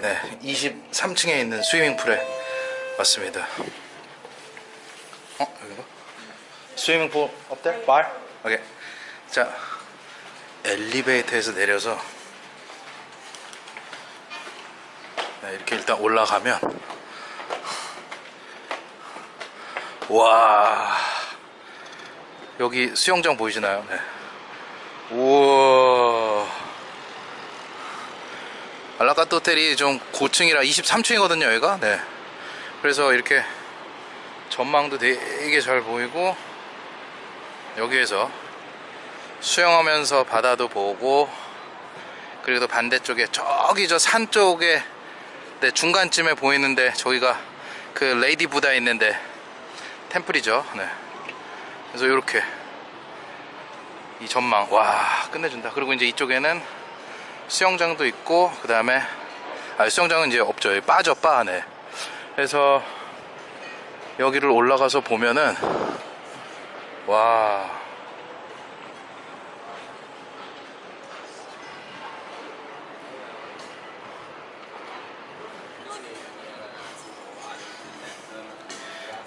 23층에 있는 스위밍풀에 왔습니다 어? 여기가? 스위밍풀 어때? 발? 오케이 자 엘리베이터에서 내려서 네, 이렇게 일단 올라가면 와 여기 수영장 보이시나요? 네. 우와 알라카트 호텔이 좀 고층이라 23층이거든요 여기가 네. 그래서 이렇게 전망도 되게 잘 보이고 여기에서 수영하면서 바다도 보고 그리고 또 반대쪽에 저기 저 산 쪽에 네, 중간쯤에 보이는데 저기가 그 레이디 부다 있는데 템플이죠 네. 그래서 이렇게 이 전망 와 끝내준다 그리고 이제 이쪽에는 수영장도 있고 그 다음에 아 수영장은 이제 없죠. 빠져 빠 네. 그래서 여기를 올라가서 보면은 와.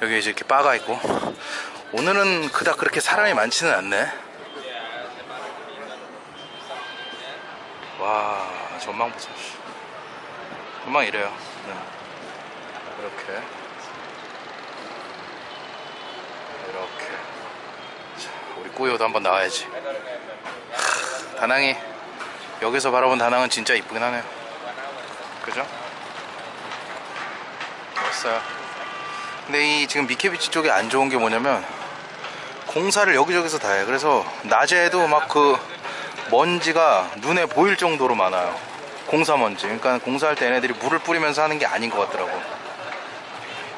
여기 이제 이렇게 바가 있고. 오늘은 그닥 그렇게 사람이 많지는 않네 와 전망 보세요 전망 이래요 네. 이렇게 이렇게 자, 우리 꾸요도 한번 나와야지 하, 다낭이 여기서 바라본 다낭은 진짜 이쁘긴 하네요 그죠? 멋있어요 근데 이 지금 미케비치 쪽에 안 좋은 게 뭐냐면 공사를 여기저기서 다 해. 그래서 낮에도 막 그 먼지가 눈에 보일 정도로 많아요. 공사 먼지. 그러니까 공사할 때 얘네들이 물을 뿌리면서 하는 게 아닌 것 같더라고.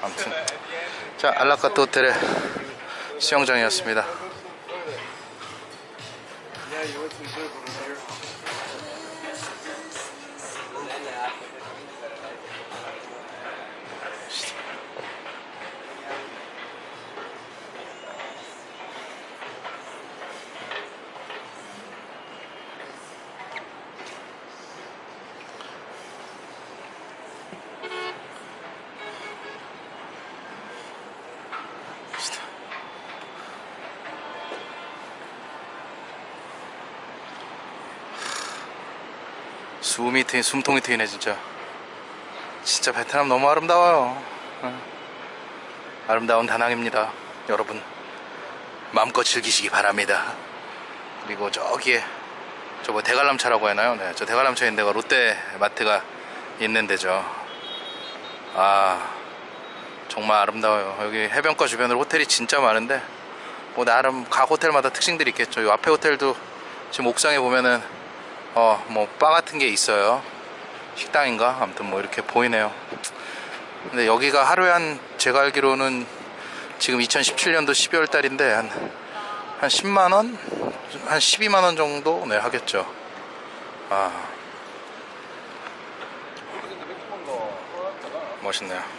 아무튼 자 알라카트 호텔의 수영장이었습니다. 숨이 트인 숨통이 트이네 진짜. 진짜 베트남 너무 아름다워요. 어. 아름다운 다낭입니다 여러분. 마음껏 즐기시기 바랍니다. 그리고 저기에 저 뭐 대관람차라고 하나요? 네, 저 대관람차 있는 데가 롯데 마트가 있는 데죠. 아 정말 아름다워요. 여기 해변가 주변으로 호텔이 진짜 많은데 뭐 나름 각 호텔마다 특징들이 있겠죠. 이 앞에 호텔도 지금 옥상에 보면은 어 뭐 바 같은 게 있어요. 식당인가? 아무튼 뭐 이렇게 보이네요. 근데 여기가 하루에 한 제가 알기로는 지금 2017년도 12월 달인데 한, 한 10만원? 한 12만원 정도? 네 하겠죠. 아. 멋있네요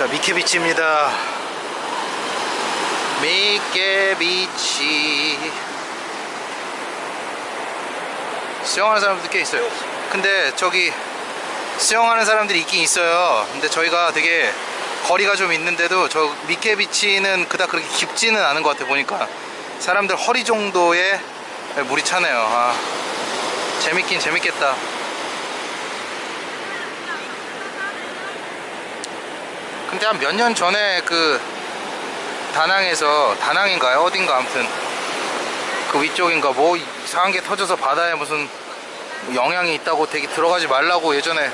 자 미케비치입니다. 미케비치. 수영하는 사람들 꽤 있어요. 근데 저기 수영하는 사람들이 있긴 있어요. 근데 저희가 되게 거리가 좀 있는데도 저 미케비치는 그닥 그렇게 깊지는 않은 것 같아 보니까. 사람들 허리 정도의 물이 차네요. 아, 재밌긴 재밌겠다 근데 한 몇 년 전에 그 다낭에서 다낭인가요? 어딘가 아무튼 그 위쪽인가 뭐 이상한 게 터져서 바다에 무슨 영향이 있다고 되게 들어가지 말라고 예전에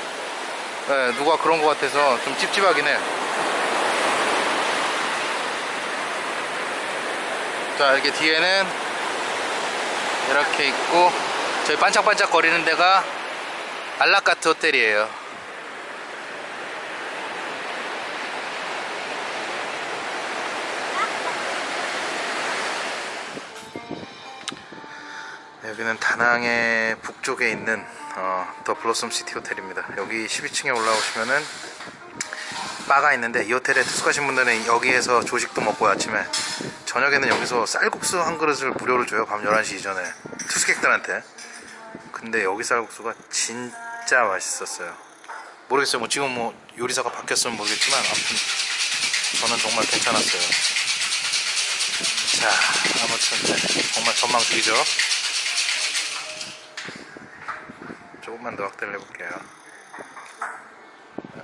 예, 누가 그런 것 같아서 좀 찝찝하긴 해요 자 이렇게 뒤에는 이렇게 있고 저희 반짝반짝 거리는 데가 알라카트 호텔이에요 여기는 다낭의 북쪽에 있는 어, 더 블로썸 시티 호텔입니다. 여기 12층에 올라오시면은 바가 있는데 이 호텔에 투숙하신 분들은 여기에서 조식도 먹고 아침에 저녁에는 여기서 쌀국수 한 그릇을 무료로 줘요. 밤 11시 이전에 투숙객들한테. 근데 여기 쌀국수가 진짜 맛있었어요. 모르겠어요. 뭐 지금 뭐 요리사가 바뀌었으면 모르겠지만 아무튼 저는 정말 괜찮았어요. 자, 아무튼 네, 정말 전망 죽이죠. 조금만 더 확대를 해볼게요.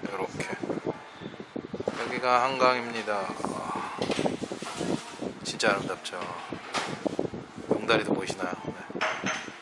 이렇게 여기가 한강입니다. 아, 진짜 아름답죠. 용다리도 보이시나요? 네.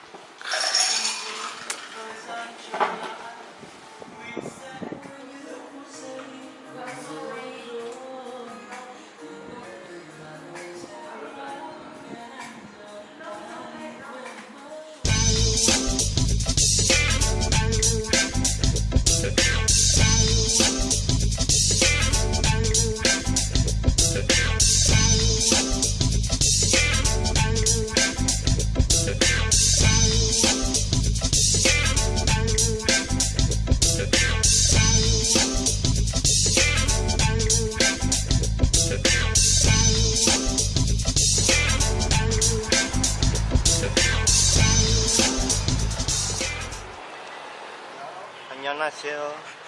안녕